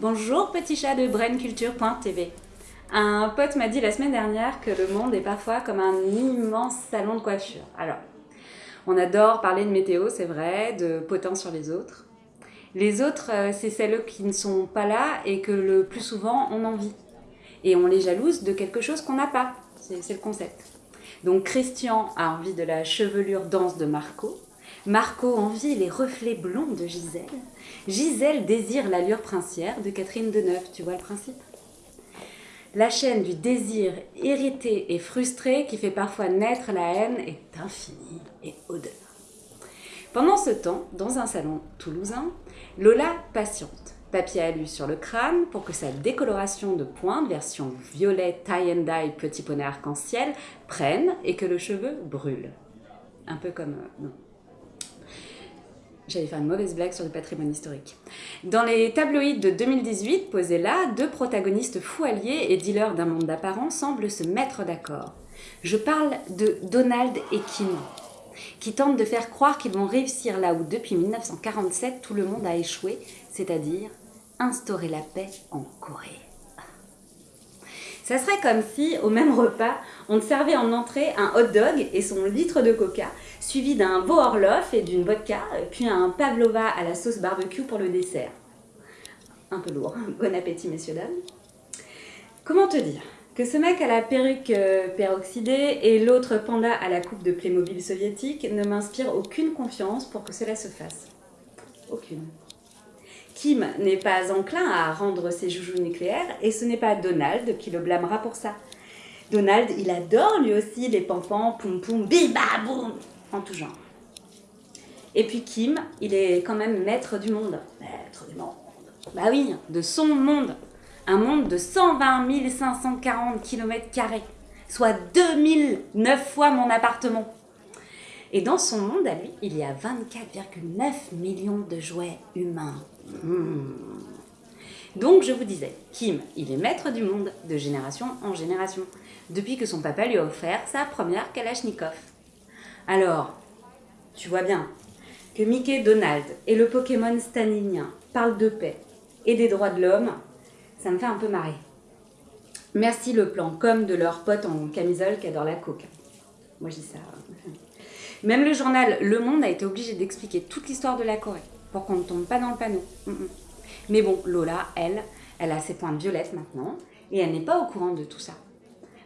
Bonjour petit chat de brainculture.tv. Un pote m'a dit la semaine dernière que le monde est parfois comme un immense salon de coiffure. Alors, on adore parler de météo, c'est vrai, de potence sur les autres. Les autres, euh, c'est celles qui ne sont pas là et que le plus souvent on envie. Et on les jalouse de quelque chose qu'on n'a pas. C'est le concept. Donc Christian a envie de la chevelure dense de Marco. Marco envie les reflets blonds de Gisèle. Gisèle désire l'allure princière de Catherine Deneuve. Tu vois le principe? La chaîne du désir irrité et frustré qui fait parfois naître la haine est infinie et odeur. Pendant ce temps, dans un salon toulousain, Lola patiente. Papier alu sur le crâne pour que sa décoloration de pointe, version violet tie and dye petit poney arc-en-ciel, prenne et que le cheveu brûle. Un peu comme... Euh, non. J'allais faire une mauvaise blague sur le patrimoine historique. Dans les tabloïds de 2018, posés là, deux protagonistes fous alliés et dealers d'un monde d'apparence semblent se mettre d'accord. Je parle de Donald et Kim, qui tentent de faire croire qu'ils vont réussir là où depuis 1947 tout le monde a échoué, c'est-à-dire instaurer la paix en Corée. Ça serait comme si, au même repas, on te servait en entrée un hot dog et son litre de coca, suivi d'un veau Orloff et d'une vodka, puis un pavlova à la sauce barbecue pour le dessert. Un peu lourd. Bon appétit, messieurs, dames. Comment te dire? Que ce mec à la perruque euh, peroxydée et l'autre panda à la coupe de Playmobil soviétique ne m'inspire aucune confiance pour que cela se fasse. Aucune. Kim n'est pas enclin à rendre ses joujoux nucléaires et ce n'est pas Donald qui le blâmera pour ça. Donald, il adore lui aussi les pampans, poum poum, biba boum, en tout genre. Et puis Kim, il est quand même maître du monde. Maître du monde. Bah oui, de son monde. Un monde de 120 540 km, soit 2009 fois mon appartement. Et dans son monde à lui, il y a 24,9 millions de jouets humains. Hmm. Donc je vous disais, Kim, il est maître du monde de génération en génération, depuis que son papa lui a offert sa première Kalachnikov. Alors, tu vois bien que Mickey Donald et le Pokémon staninien parlent de paix et des droits de l'homme, ça me fait un peu marrer. Merci le plan comme de leur pote en camisole qui adore la coke. Moi je dis ça. Même le journal Le Monde a été obligé d'expliquer toute l'histoire de la Corée pour qu'on ne tombe pas dans le panneau. Mm, mm. Mais bon, Lola, elle, elle a ses pointes violettes maintenant et elle n'est pas au courant de tout ça.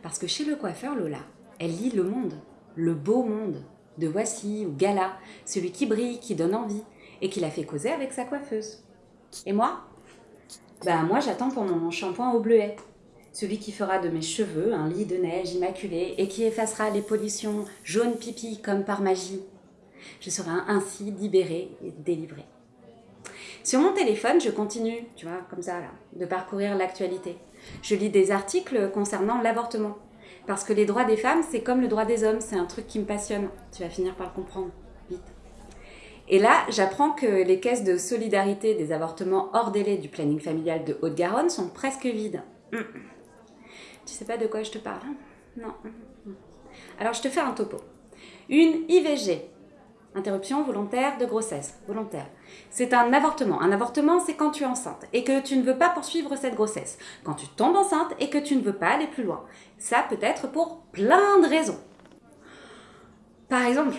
Parce que chez le coiffeur, Lola, elle lit Le Monde, le beau monde, de Voici ou Gala, celui qui brille, qui donne envie et qui la fait causer avec sa coiffeuse. Et moi? Ben moi j'attends pour mon shampoing au bleuet, celui qui fera de mes cheveux un lit de neige immaculé et qui effacera les pollutions jaune pipi comme par magie. Je serai ainsi libérée et délivrée. Sur mon téléphone, je continue, tu vois, comme ça, de parcourir l'actualité. Je lis des articles concernant l'avortement. Parce que les droits des femmes, c'est comme le droit des hommes, c'est un truc qui me passionne. Tu vas finir par le comprendre, vite. Et là, j'apprends que les caisses de solidarité des avortements hors délai du planning familial de Haute-Garonne sont presque vides. Hum. Tu sais pas de quoi je te parle hein Non. Alors je te fais un topo. Une IVG, interruption volontaire de grossesse, volontaire. C'est un avortement. Un avortement, c'est quand tu es enceinte et que tu ne veux pas poursuivre cette grossesse. Quand tu tombes enceinte et que tu ne veux pas aller plus loin. Ça peut être pour plein de raisons. Par exemple,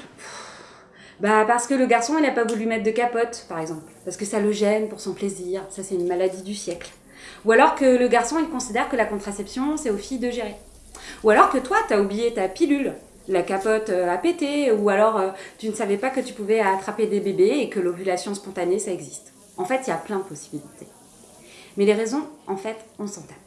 bah parce que le garçon, il n'a pas voulu mettre de capote, par exemple. Parce que ça le gêne pour son plaisir. Ça, c'est une maladie du siècle. Ou alors que le garçon, il considère que la contraception, c'est aux filles de gérer. Ou alors que toi, tu as oublié ta pilule, la capote euh, a pété, ou alors euh, tu ne savais pas que tu pouvais attraper des bébés et que l'ovulation spontanée, ça existe. En fait, il y a plein de possibilités. Mais les raisons, en fait, on s'en tape.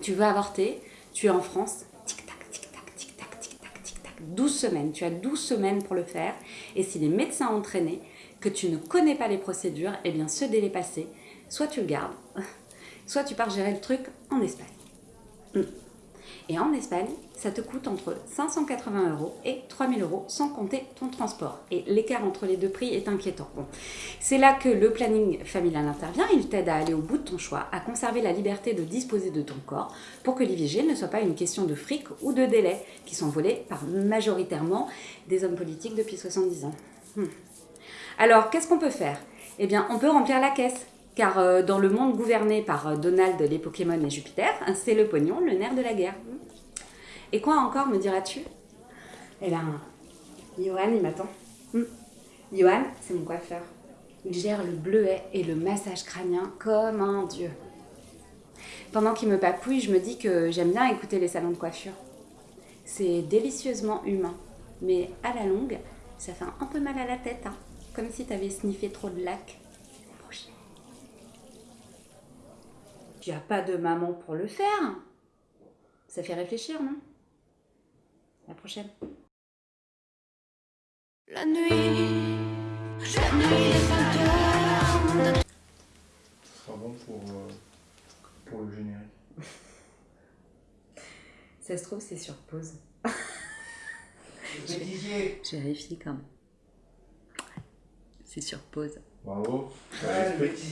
Tu veux avorter, tu es en France, tic-tac, tic-tac, tic-tac, tic-tac, tic-tac, 12 semaines. Tu as 12 semaines pour le faire. Et si les médecins ont entraîné que tu ne connais pas les procédures, eh bien, ce délai passé, soit tu le gardes, soit tu pars gérer le truc en Espagne. Hmm. Et en Espagne, ça te coûte entre 580 euros et 3000 euros sans compter ton transport. Et l'écart entre les deux prix est inquiétant. Bon. C'est là que le planning familial intervient. Il t'aide à aller au bout de ton choix, à conserver la liberté de disposer de ton corps pour que l'IVG ne soit pas une question de fric ou de délai qui sont volés par majoritairement des hommes politiques depuis 70 ans. Hmm. Alors, qu'est-ce qu'on peut faire? Eh bien, on peut remplir la caisse Car euh, dans le monde gouverné par euh, Donald, les Pokémon et Jupiter, c'est le pognon, le nerf de la guerre. Et quoi encore, me diras-tu? Eh bien, Johan, il m'attend. Hmm. Johan, c'est mon coiffeur. Il gère le bleuet et le massage crânien comme un dieu. Pendant qu'il me papouille, je me dis que j'aime bien écouter les salons de coiffure. C'est délicieusement humain, mais à la longue, ça fait un peu mal à la tête, hein, comme si t'avais sniffé trop de lac. Tu as pas de maman pour le faire Ça fait réfléchir, non? La prochaine. La nuit, la nuit Ce sera bon pour, euh, pour le générique. Ça se trouve, c'est sur pause. Je vérifie quand même. C'est sur pause. Bravo. Ouais,